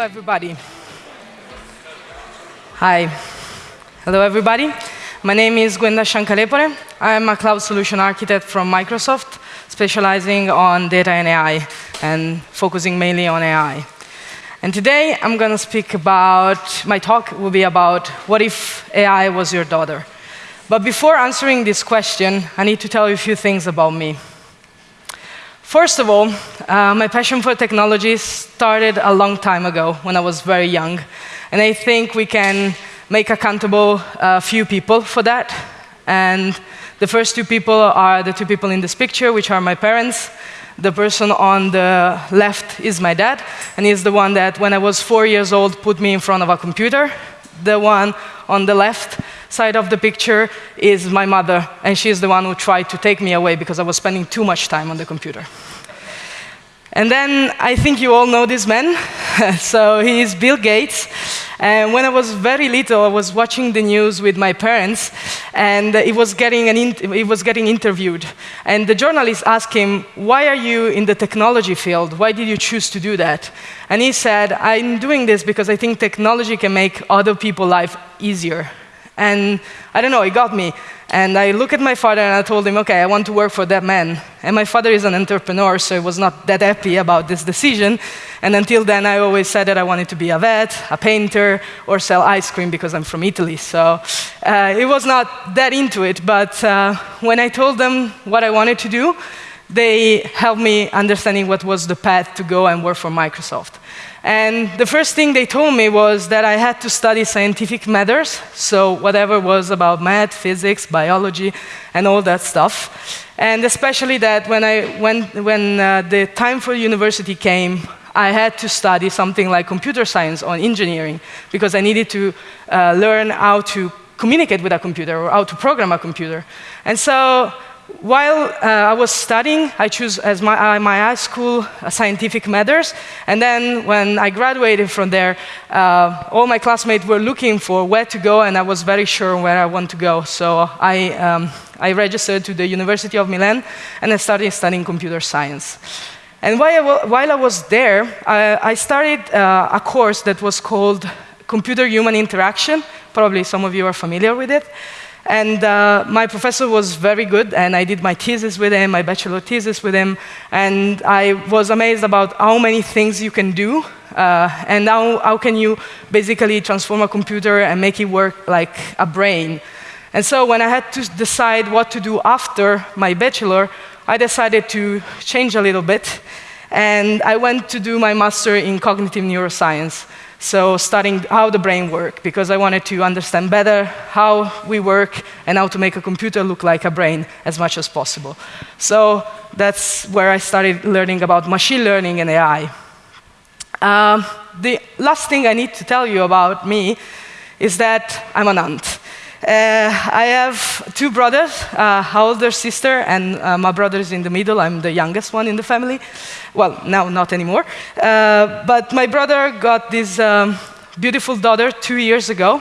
everybody. Hi. Hello, everybody. My name is Gwenda Shankalepore. I am a cloud solution architect from Microsoft, specializing on data and AI, and focusing mainly on AI. And today, I'm going to speak about, my talk will be about what if AI was your daughter? But before answering this question, I need to tell you a few things about me. First of all, uh, my passion for technology started a long time ago when I was very young. And I think we can make accountable a few people for that. And the first two people are the two people in this picture, which are my parents. The person on the left is my dad, and he's the one that, when I was four years old, put me in front of a computer. The one on the left side of the picture is my mother, and she's the one who tried to take me away because I was spending too much time on the computer. And then I think you all know this man. so he is Bill Gates. And when I was very little, I was watching the news with my parents, and he was getting, an he was getting interviewed. And the journalist asked him, Why are you in the technology field? Why did you choose to do that? And he said, I'm doing this because I think technology can make other people's life easier. And I don't know, it got me. And I looked at my father and I told him, okay, I want to work for that man. And my father is an entrepreneur, so he was not that happy about this decision. And until then, I always said that I wanted to be a vet, a painter, or sell ice cream because I'm from Italy. So uh, it was not that into it. But uh, when I told them what I wanted to do, they helped me understanding what was the path to go and work for Microsoft. And the first thing they told me was that I had to study scientific matters, so whatever was about math, physics, biology, and all that stuff. And especially that when, I, when, when uh, the time for university came, I had to study something like computer science or engineering, because I needed to uh, learn how to communicate with a computer or how to program a computer. And so while uh, I was studying, I chose as my, uh, my high school uh, scientific matters. And then when I graduated from there, uh, all my classmates were looking for where to go, and I was very sure where I want to go. So I, um, I registered to the University of Milan, and I started studying computer science. And while I, while I was there, I, I started uh, a course that was called Computer-Human Interaction. Probably some of you are familiar with it. And uh, my professor was very good, and I did my thesis with him, my bachelor thesis with him, and I was amazed about how many things you can do, uh, and how, how can you basically transform a computer and make it work like a brain. And so when I had to decide what to do after my bachelor, I decided to change a little bit, and I went to do my master in cognitive neuroscience. So studying how the brain works, because I wanted to understand better how we work and how to make a computer look like a brain as much as possible. So that's where I started learning about machine learning and AI. Um, the last thing I need to tell you about me is that I'm an aunt. Uh, I have two brothers, uh, older sister, and uh, my brother is in the middle. I'm the youngest one in the family. Well, now not anymore. Uh, but my brother got this um, beautiful daughter two years ago.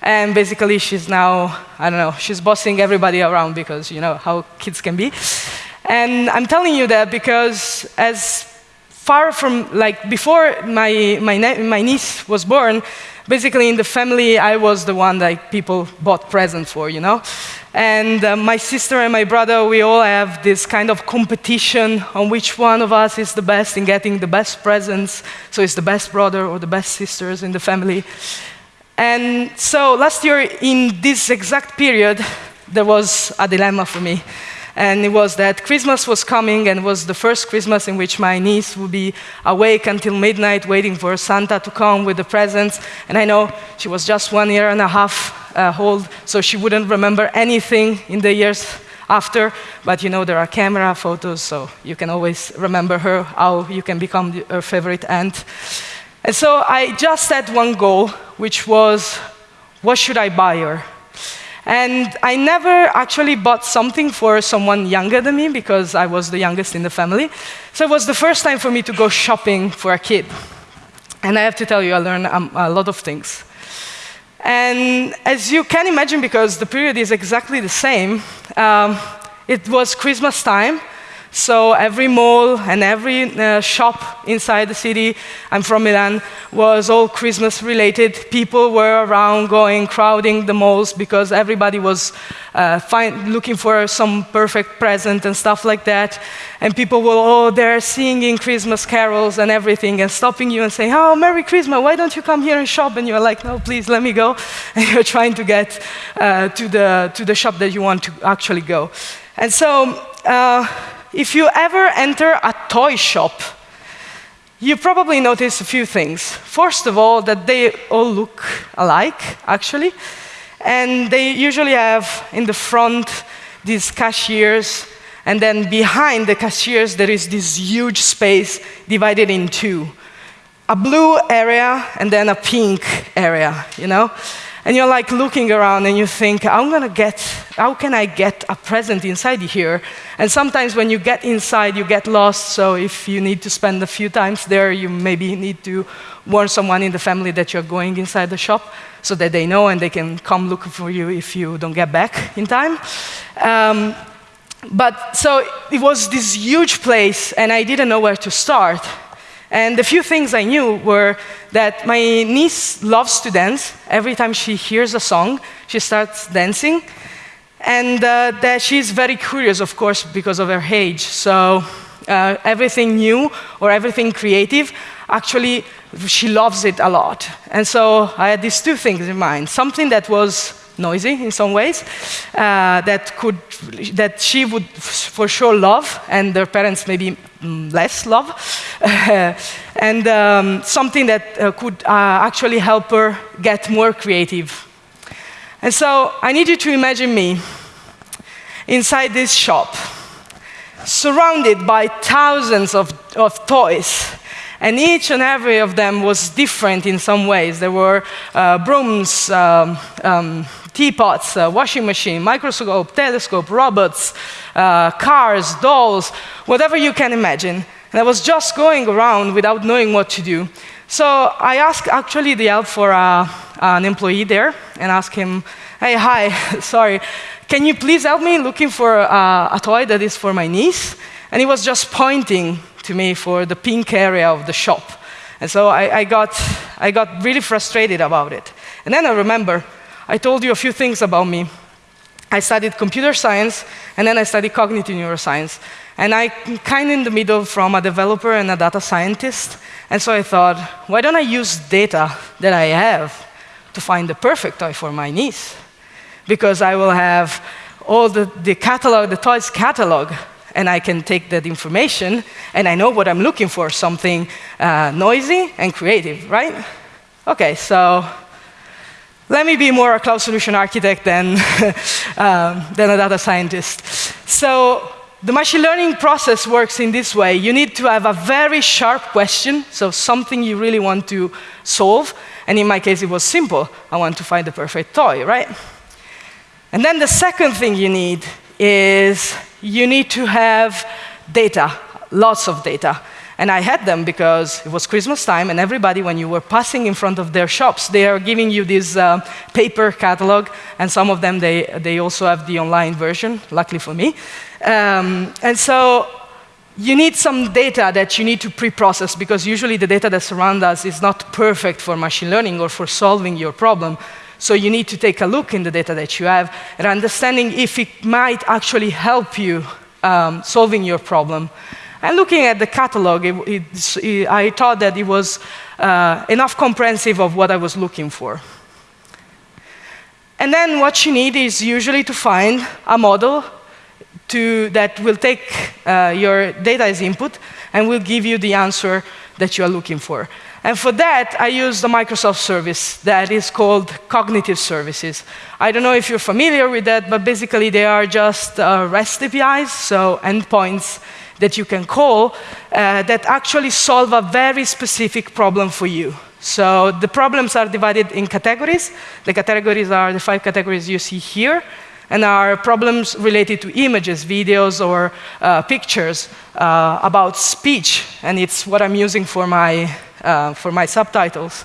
And basically, she's now, I don't know, she's bossing everybody around because you know how kids can be. And I'm telling you that because as far from, like, before my, my, my niece was born, basically in the family, I was the one that people bought presents for, you know? And uh, my sister and my brother, we all have this kind of competition on which one of us is the best in getting the best presents. So it's the best brother or the best sisters in the family. And so last year, in this exact period, there was a dilemma for me. And it was that Christmas was coming, and was the first Christmas in which my niece would be awake until midnight waiting for Santa to come with the presents. And I know she was just one year and a half uh, old, so she wouldn't remember anything in the years after. But you know, there are camera photos, so you can always remember her, how you can become her favorite aunt. And so I just set one goal, which was, what should I buy her? And I never actually bought something for someone younger than me because I was the youngest in the family. So it was the first time for me to go shopping for a kid. And I have to tell you, I learned um, a lot of things. And as you can imagine, because the period is exactly the same, um, it was Christmas time. So every mall and every uh, shop inside the city, I'm from Milan, was all Christmas related. People were around going, crowding the malls because everybody was uh, looking for some perfect present and stuff like that. And people were all there singing Christmas carols and everything and stopping you and saying, oh, Merry Christmas, why don't you come here and shop? And you're like, no, please, let me go. And you're trying to get uh, to, the, to the shop that you want to actually go. And so, uh, if you ever enter a toy shop, you probably notice a few things. First of all, that they all look alike, actually. And they usually have in the front these cashiers, and then behind the cashiers, there is this huge space divided in two a blue area and then a pink area, you know? And you're like looking around and you think, I'm gonna get, how can I get a present inside here? And sometimes when you get inside, you get lost. So if you need to spend a few times there, you maybe need to warn someone in the family that you're going inside the shop so that they know and they can come look for you if you don't get back in time. Um, but so it was this huge place, and I didn't know where to start. And the few things I knew were that my niece loves to dance. Every time she hears a song, she starts dancing. And uh, that she's very curious, of course, because of her age. So uh, everything new or everything creative, actually, she loves it a lot. And so I had these two things in mind something that was noisy in some ways, uh, that, could, that she would for sure love, and their parents maybe mm, less love, and um, something that uh, could uh, actually help her get more creative. And so I need you to imagine me inside this shop, surrounded by thousands of, of toys and each and every of them was different in some ways. There were uh, brooms, um, um, teapots, uh, washing machine, microscope, telescope, robots, uh, cars, dolls, whatever you can imagine. And I was just going around without knowing what to do. So I asked actually the help for uh, an employee there and asked him, hey, hi, sorry, can you please help me looking for uh, a toy that is for my niece? And he was just pointing to me for the pink area of the shop. And so I, I, got, I got really frustrated about it. And then I remember I told you a few things about me. I studied computer science, and then I studied cognitive neuroscience. And I'm kind of in the middle from a developer and a data scientist. And so I thought, why don't I use data that I have to find the perfect toy for my niece? Because I will have all the, the catalog, the toys catalog, and I can take that information, and I know what I'm looking for, something uh, noisy and creative, right? Okay, so let me be more a cloud solution architect than, um, than a data scientist. So the machine learning process works in this way. You need to have a very sharp question, so something you really want to solve. And in my case, it was simple. I want to find the perfect toy, right? And then the second thing you need is you need to have data, lots of data. And I had them because it was Christmas time, and everybody, when you were passing in front of their shops, they are giving you this uh, paper catalog, and some of them, they, they also have the online version, luckily for me. Um, and so you need some data that you need to pre-process, because usually the data that surrounds us is not perfect for machine learning or for solving your problem. So you need to take a look in the data that you have and understanding if it might actually help you um, solving your problem. And looking at the catalog, it, it, I thought that it was uh, enough comprehensive of what I was looking for. And then what you need is usually to find a model to, that will take uh, your data as input and will give you the answer that you are looking for. And for that, I use the Microsoft service that is called Cognitive Services. I don't know if you're familiar with that, but basically they are just uh, REST APIs, so endpoints that you can call uh, that actually solve a very specific problem for you. So the problems are divided in categories. The categories are the five categories you see here, and are problems related to images, videos, or uh, pictures uh, about speech, and it's what I'm using for my, uh, for my subtitles.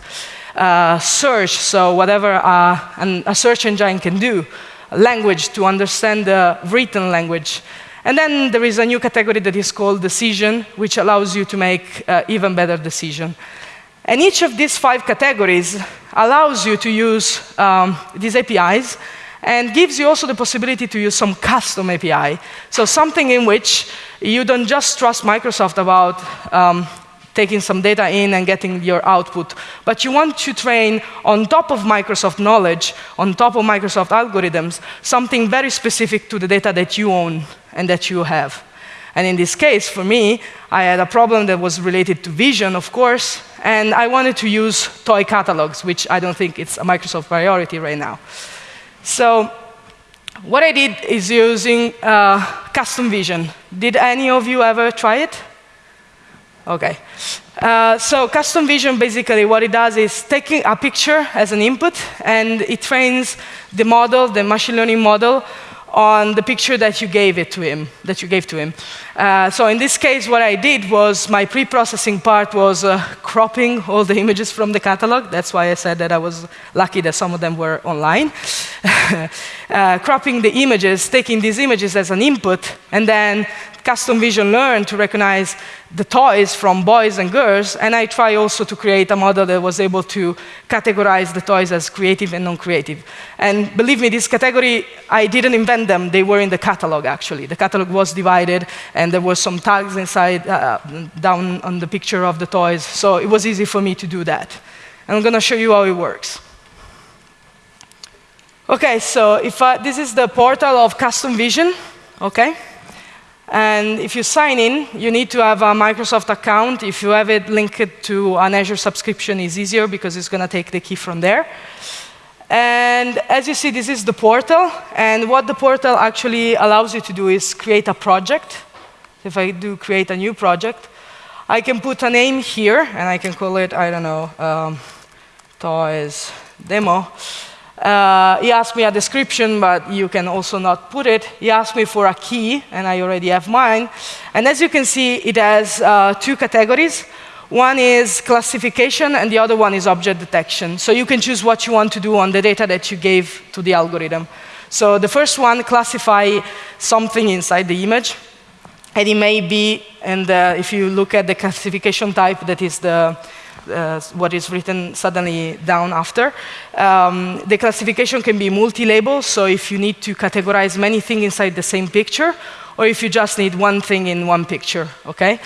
Uh, search, so whatever uh, an, a search engine can do, language to understand the written language, And then there is a new category that is called decision, which allows you to make uh, even better decision. And each of these five categories allows you to use um, these APIs and gives you also the possibility to use some custom API. So something in which you don't just trust Microsoft about um, taking some data in and getting your output. But you want to train on top of Microsoft knowledge, on top of Microsoft algorithms, something very specific to the data that you own and that you have. And in this case, for me, I had a problem that was related to vision, of course, and I wanted to use toy catalogs, which I don't think it's a Microsoft priority right now. So what I did is using uh, custom vision. Did any of you ever try it? Okay. Uh, so custom vision, basically what it does is taking a picture as an input, and it trains the model, the machine learning model, on the picture that you gave it to him, that you gave to him. Uh, so in this case, what I did was my pre-processing part was uh, cropping all the images from the catalog. That's why I said that I was lucky that some of them were online. uh, cropping the images, taking these images as an input, and then custom vision learn to recognize the toys from boys and girls, and I try also to create a model that was able to categorize the toys as creative and non-creative. And believe me, this category, I didn't invent them, they were in the catalog actually. The catalog was divided, and there were some tags inside, uh, down on the picture of the toys, so it was easy for me to do that. And I'm gonna show you how it works. Okay, so if I, this is the portal of custom vision, okay? And if you sign in, you need to have a Microsoft account. If you have it linked to an Azure subscription, it's easier because it's going to take the key from there. And as you see, this is the portal. And what the portal actually allows you to do is create a project. If I do create a new project, I can put a name here, and I can call it, I don't know, um, toys demo. Uh, he asked me a description, but you can also not put it. He asked me for a key, and I already have mine. And as you can see, it has uh, two categories. One is classification, and the other one is object detection. So you can choose what you want to do on the data that you gave to the algorithm. So the first one, classify something inside the image. And it may be, and uh, if you look at the classification type, that is the uh, what is written suddenly down after. Um, the classification can be multi-label, so if you need to categorize many things inside the same picture, or if you just need one thing in one picture, okay?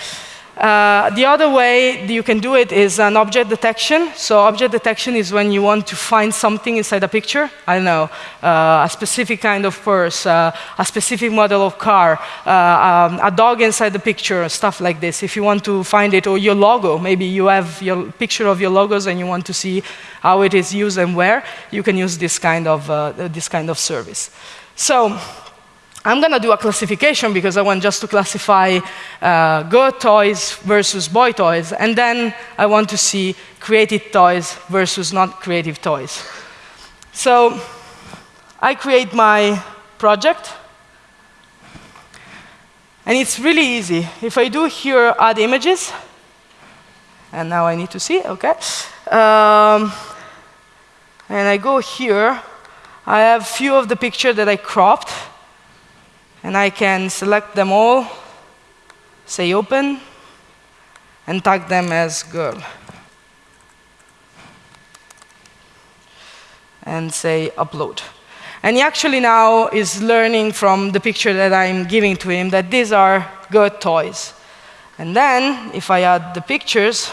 Uh, the other way you can do it is an object detection. So object detection is when you want to find something inside a picture. I don't know, uh, a specific kind of purse, uh, a specific model of car, uh, um, a dog inside the picture, stuff like this. If you want to find it, or your logo, maybe you have your picture of your logos and you want to see how it is used and where, you can use this kind of, uh, this kind of service. So I'm going to do a classification because I want just to classify uh, girl toys versus boy toys, and then I want to see creative toys versus not creative toys. So I create my project, and it's really easy. If I do here add images, and now I need to see, okay, um, and I go here, I have few of the picture that I cropped, and I can select them all, say open, and tag them as girl. And say upload. And he actually now is learning from the picture that I'm giving to him that these are good toys. And then, if I add the pictures,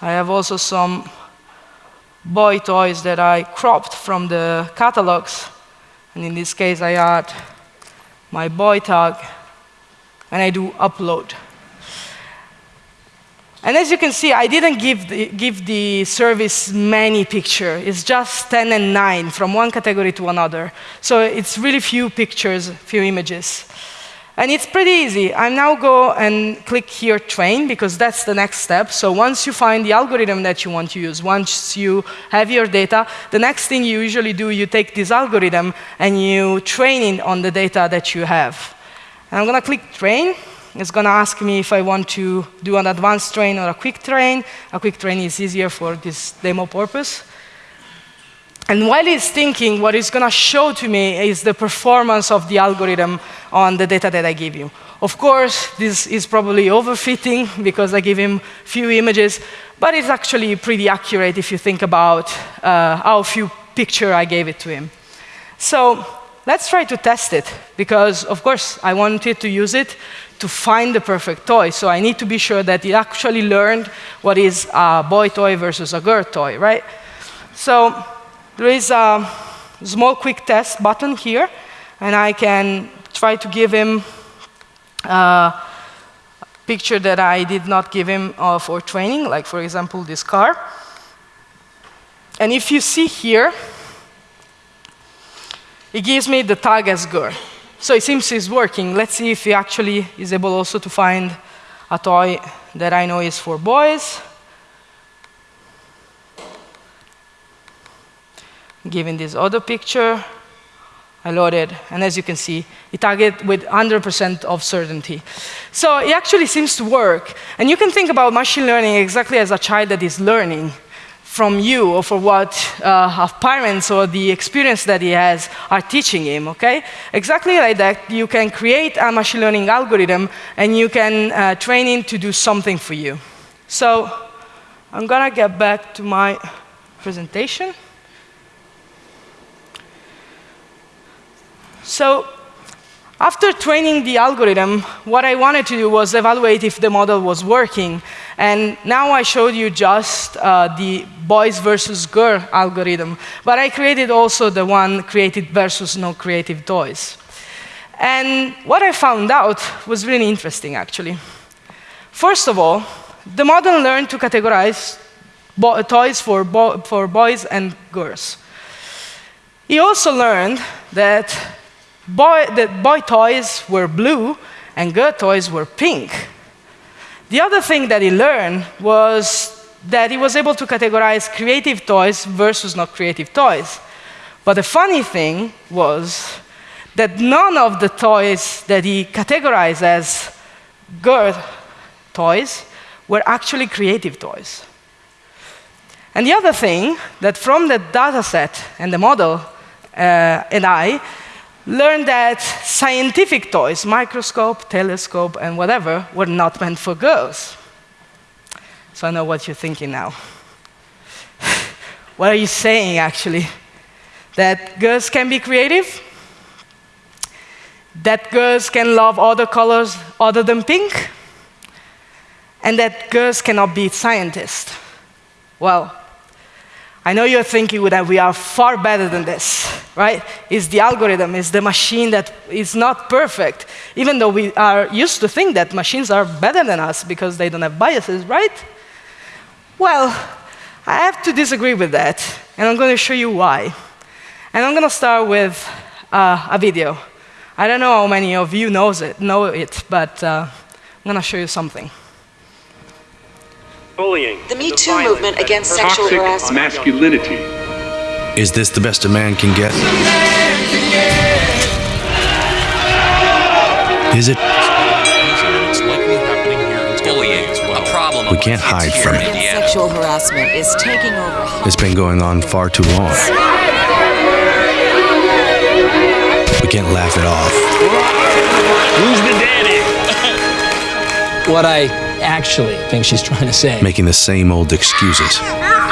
I have also some boy toys that I cropped from the catalogs and in this case, I add my boy tag, and I do upload. And as you can see, I didn't give the, give the service many pictures. It's just 10 and 9 from one category to another. So it's really few pictures, few images. And it's pretty easy. I now go and click here train because that's the next step. So once you find the algorithm that you want to use, once you have your data, the next thing you usually do, you take this algorithm and you train it on the data that you have. And I'm going to click train. It's going to ask me if I want to do an advanced train or a quick train. A quick train is easier for this demo purpose. And while it's thinking, what it's going to show to me is the performance of the algorithm on the data that I give you. Of course, this is probably overfitting because I give him few images, but it's actually pretty accurate if you think about uh, how few picture I gave it to him. So let's try to test it, because of course I wanted to use it to find the perfect toy. So I need to be sure that it actually learned what is a boy toy versus a girl toy, right? So there is a small quick test button here, and I can try to give him a picture that I did not give him uh, for training, like for example this car. And if you see here, it gives me the tag as girl. So it seems it's working. Let's see if he actually is able also to find a toy that I know is for boys. Giving this other picture, I loaded, and as you can see, it target with 100% of certainty. So it actually seems to work. And you can think about machine learning exactly as a child that is learning from you or for what uh, parents or the experience that he has are teaching him, okay? Exactly like that, you can create a machine learning algorithm and you can uh, train him to do something for you. So I'm gonna get back to my presentation. So after training the algorithm, what I wanted to do was evaluate if the model was working. And now I showed you just uh, the boys versus girl algorithm, but I created also the one created versus no creative toys. And what I found out was really interesting, actually. First of all, the model learned to categorize toys for, bo for boys and girls. He also learned that boy, the boy toys were blue and girl toys were pink. The other thing that he learned was that he was able to categorize creative toys versus not creative toys. But the funny thing was that none of the toys that he categorized as girl toys were actually creative toys. And the other thing, that from the data set and the model uh, and I, learned that scientific toys, microscope, telescope, and whatever, were not meant for girls. So I know what you're thinking now. what are you saying, actually? That girls can be creative? That girls can love other colors other than pink? And that girls cannot be scientists? Well, I know you're thinking that we are far better than this, right? It's the algorithm, it's the machine that is not perfect, even though we are used to think that machines are better than us because they don't have biases, right? Well, I have to disagree with that, and I'm going to show you why. And I'm going to start with uh, a video. I don't know how many of you knows it, know it, but uh, I'm going to show you something bullying. The Me Too movement against sexual harassment. masculinity. Is this the best a man can get? Is it? A problem? We can't hide from it. Sexual harassment is taking over. It's been going on far too long. We can't laugh it off. Who's the daddy? what I actually think she's trying to say. Making the same old excuses.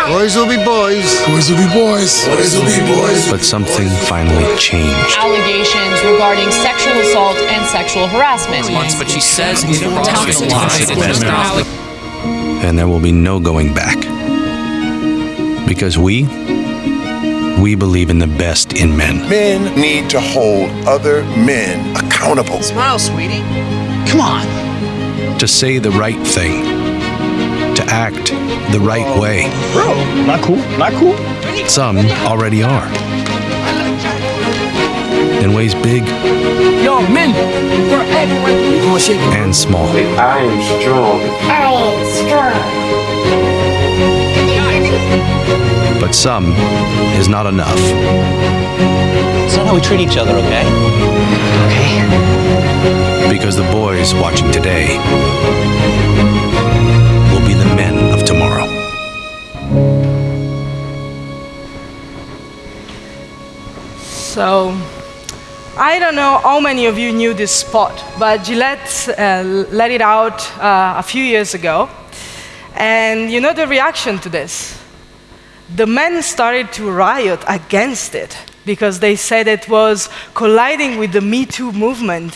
Boys will be boys. Boys will be boys. Boys will be boys. But something finally changed. Allegations regarding sexual assault and sexual harassment. Months, but she says it's And there will be no going back. Because we, we believe in the best in men. Men need to hold other men accountable. Smile, sweetie. Come on to say the right thing, to act the right way. Bro, not cool, not cool. Some already are. In ways big Yo, men, and small. I am strong. I am strong. But some is not enough. It's not how we treat each other, okay? Okay because the boys watching today will be the men of tomorrow. So, I don't know how many of you knew this spot, but Gillette uh, let it out uh, a few years ago. And you know the reaction to this? The men started to riot against it because they said it was colliding with the Me Too movement,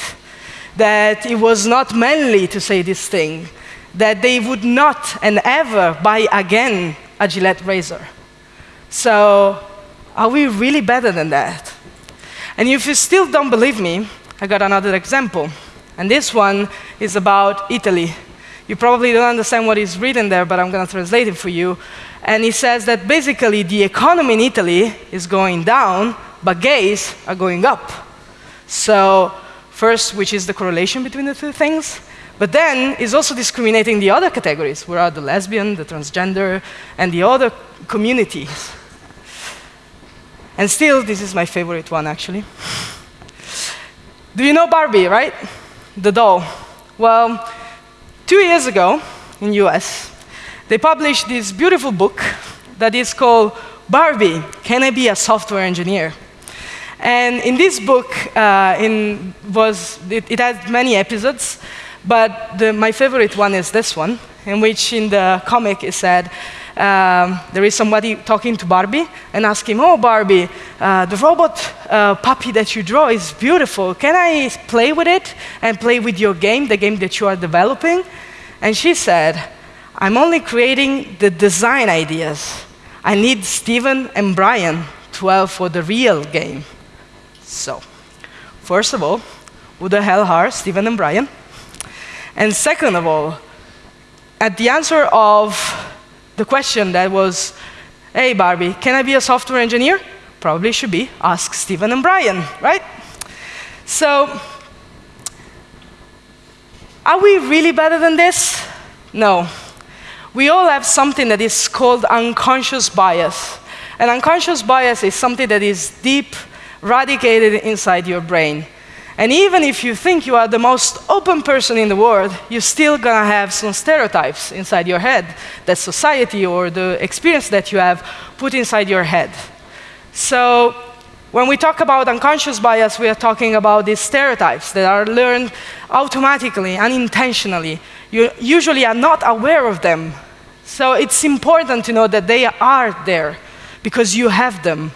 that it was not manly to say this thing, that they would not and ever buy again a Gillette razor. So, are we really better than that? And if you still don't believe me, I got another example. And this one is about Italy. You probably don't understand what is written there, but I'm going to translate it for you. And he says that basically the economy in Italy is going down, but gays are going up. So, first, which is the correlation between the two things? But then is also discriminating the other categories, where are the lesbian, the transgender, and the other communities. And still, this is my favorite one, actually. Do you know Barbie, right? The doll. Well, two years ago in US, they published this beautiful book that is called Barbie, Can I Be a Software Engineer? And in this book, uh, in was, it, it had many episodes, but the, my favorite one is this one, in which in the comic it said, um, there is somebody talking to Barbie and asking, oh, Barbie, uh, the robot uh, puppy that you draw is beautiful. Can I play with it and play with your game, the game that you are developing? And she said, I'm only creating the design ideas. I need Steven and Brian to help for the real game. So, first of all, who the hell are Steven and Brian? And second of all, at the answer of the question that was, hey Barbie, can I be a software engineer? Probably should be, ask Steven and Brian, right? So, are we really better than this? No. We all have something that is called unconscious bias. And unconscious bias is something that is deep, radicated inside your brain. And even if you think you are the most open person in the world, you're still gonna have some stereotypes inside your head that society or the experience that you have put inside your head. So when we talk about unconscious bias, we are talking about these stereotypes that are learned automatically, unintentionally. You usually are not aware of them. So it's important to know that they are there because you have them.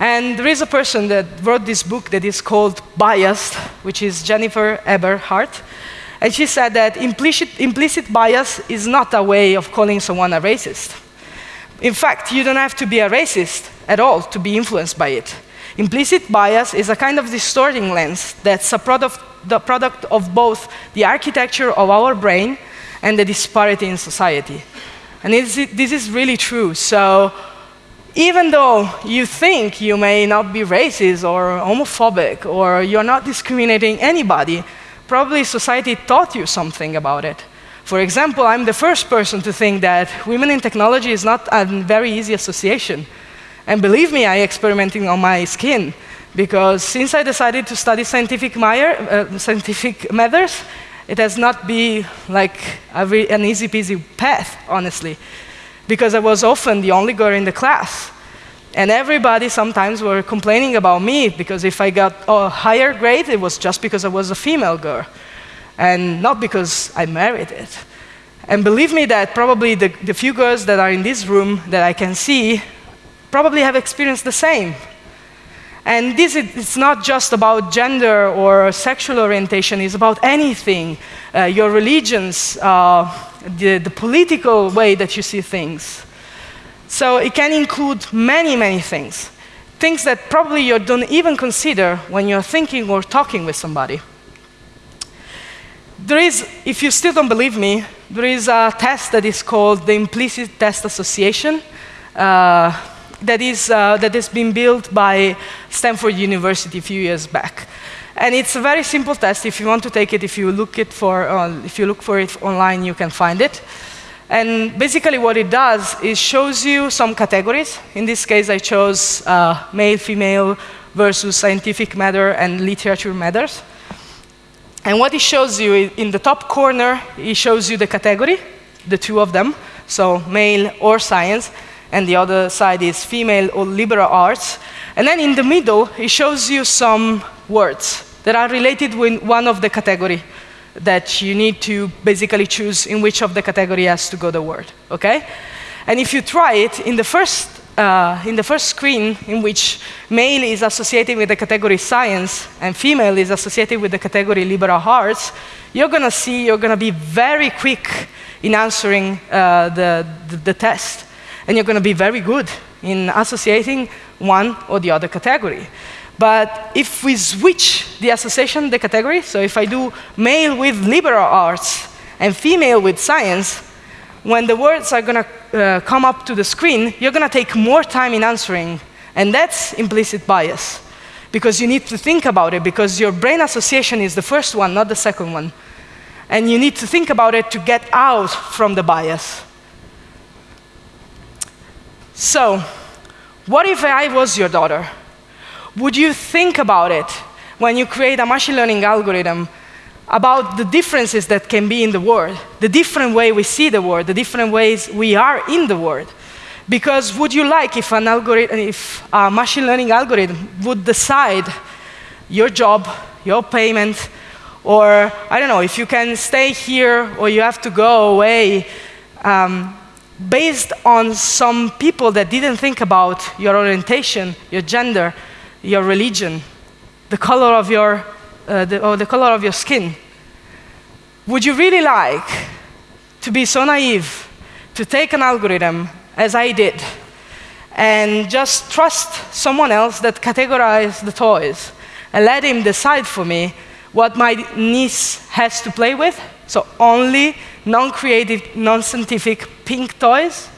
And there is a person that wrote this book that is called Biased, which is Jennifer Eberhardt. And she said that implicit, implicit bias is not a way of calling someone a racist. In fact, you don't have to be a racist at all to be influenced by it. Implicit bias is a kind of distorting lens that's a product, the product of both the architecture of our brain and the disparity in society. And this is really true. So even though you think you may not be racist or homophobic or you're not discriminating anybody, probably society taught you something about it. For example, I'm the first person to think that women in technology is not a very easy association. And believe me, I experimenting on my skin because since I decided to study scientific, uh, scientific matters, it has not been like an easy peasy path, honestly because I was often the only girl in the class. And everybody sometimes were complaining about me because if I got a higher grade, it was just because I was a female girl and not because I merited it. And believe me that probably the, the few girls that are in this room that I can see probably have experienced the same. And this is it's not just about gender or sexual orientation, it's about anything. Uh, your religions, uh, the, the political way that you see things. So it can include many, many things. Things that probably you don't even consider when you're thinking or talking with somebody. There is, if you still don't believe me, there is a test that is called the Implicit Test Association. Uh, that, is, uh, that has been built by Stanford University a few years back. And it's a very simple test. If you want to take it, if you look, it for, if you look for it online, you can find it. And basically what it does is shows you some categories. In this case, I chose uh, male, female versus scientific matter and literature matters. And what it shows you in the top corner, it shows you the category, the two of them, so male or science and the other side is female or liberal arts. And then in the middle, it shows you some words that are related with one of the category that you need to basically choose in which of the category has to go the word, okay? And if you try it, in the first, uh, in the first screen, in which male is associated with the category science and female is associated with the category liberal arts, you're gonna see you're gonna be very quick in answering uh, the, the, the test. And you're gonna be very good in associating one or the other category. But if we switch the association, the category, so if I do male with liberal arts and female with science, when the words are going to uh, come up to the screen, you're going to take more time in answering. And that's implicit bias. Because you need to think about it, because your brain association is the first one, not the second one. And you need to think about it to get out from the bias. So, what if I was your daughter? Would you think about it when you create a machine learning algorithm about the differences that can be in the world, the different way we see the world, the different ways we are in the world? Because would you like if an algorithm, if a machine learning algorithm would decide your job, your payment, or I don't know, if you can stay here or you have to go away, um, based on some people that didn't think about your orientation, your gender, your religion, the color of your, uh, the, or the color of your skin. Would you really like to be so naive to take an algorithm, as I did, and just trust someone else that categorized the toys and let him decide for me what my niece has to play with? So only non-creative, non-scientific pink toys?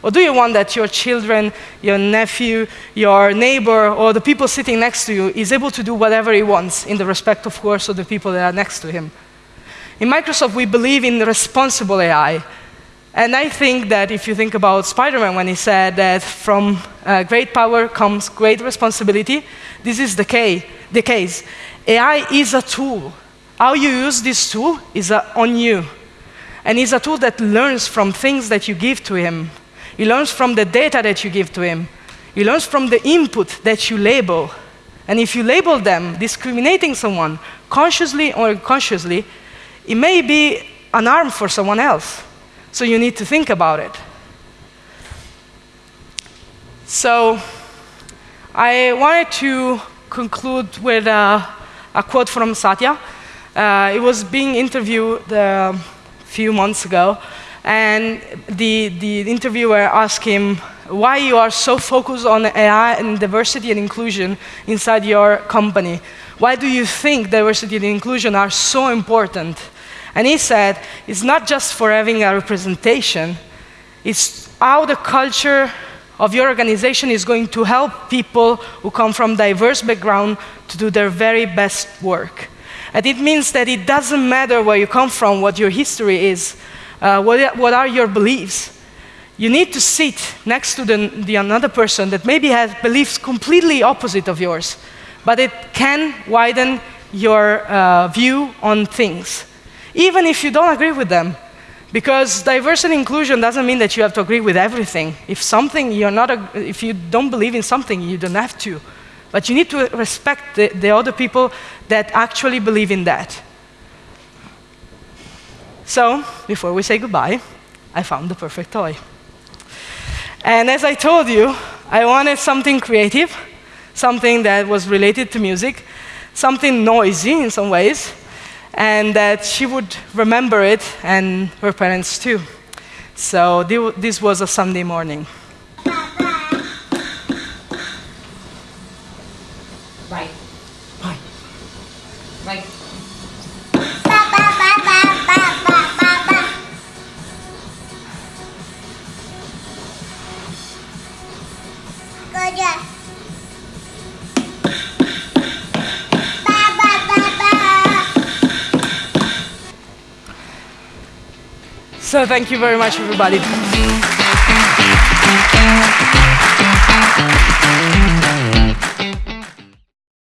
Or do you want that your children, your nephew, your neighbor, or the people sitting next to you is able to do whatever he wants in the respect, of course, of the people that are next to him? In Microsoft, we believe in responsible AI. And I think that if you think about Spider-Man when he said that from uh, great power comes great responsibility, this is the, case. the case. AI is a tool. How you use this tool is uh, on you. And it's a tool that learns from things that you give to him. He learns from the data that you give to him. He learns from the input that you label. And if you label them discriminating someone, consciously or unconsciously, it may be an arm for someone else. So you need to think about it. So I wanted to conclude with a, a quote from Satya. Uh, it was being interviewed a few months ago, and the, the interviewer asked him why you are so focused on AI and diversity and inclusion inside your company. Why do you think diversity and inclusion are so important? And he said, it's not just for having a representation, it's how the culture of your organization is going to help people who come from diverse background to do their very best work. And it means that it doesn't matter where you come from, what your history is, uh, what, what are your beliefs. You need to sit next to the, the another person that maybe has beliefs completely opposite of yours, but it can widen your uh, view on things even if you don't agree with them. Because diversity and inclusion doesn't mean that you have to agree with everything. If something you're not, if you don't believe in something, you don't have to. But you need to respect the, the other people that actually believe in that. So, before we say goodbye, I found the perfect toy. And as I told you, I wanted something creative, something that was related to music, something noisy in some ways, and that she would remember it and her parents too. So this was a Sunday morning. So thank you very much, everybody.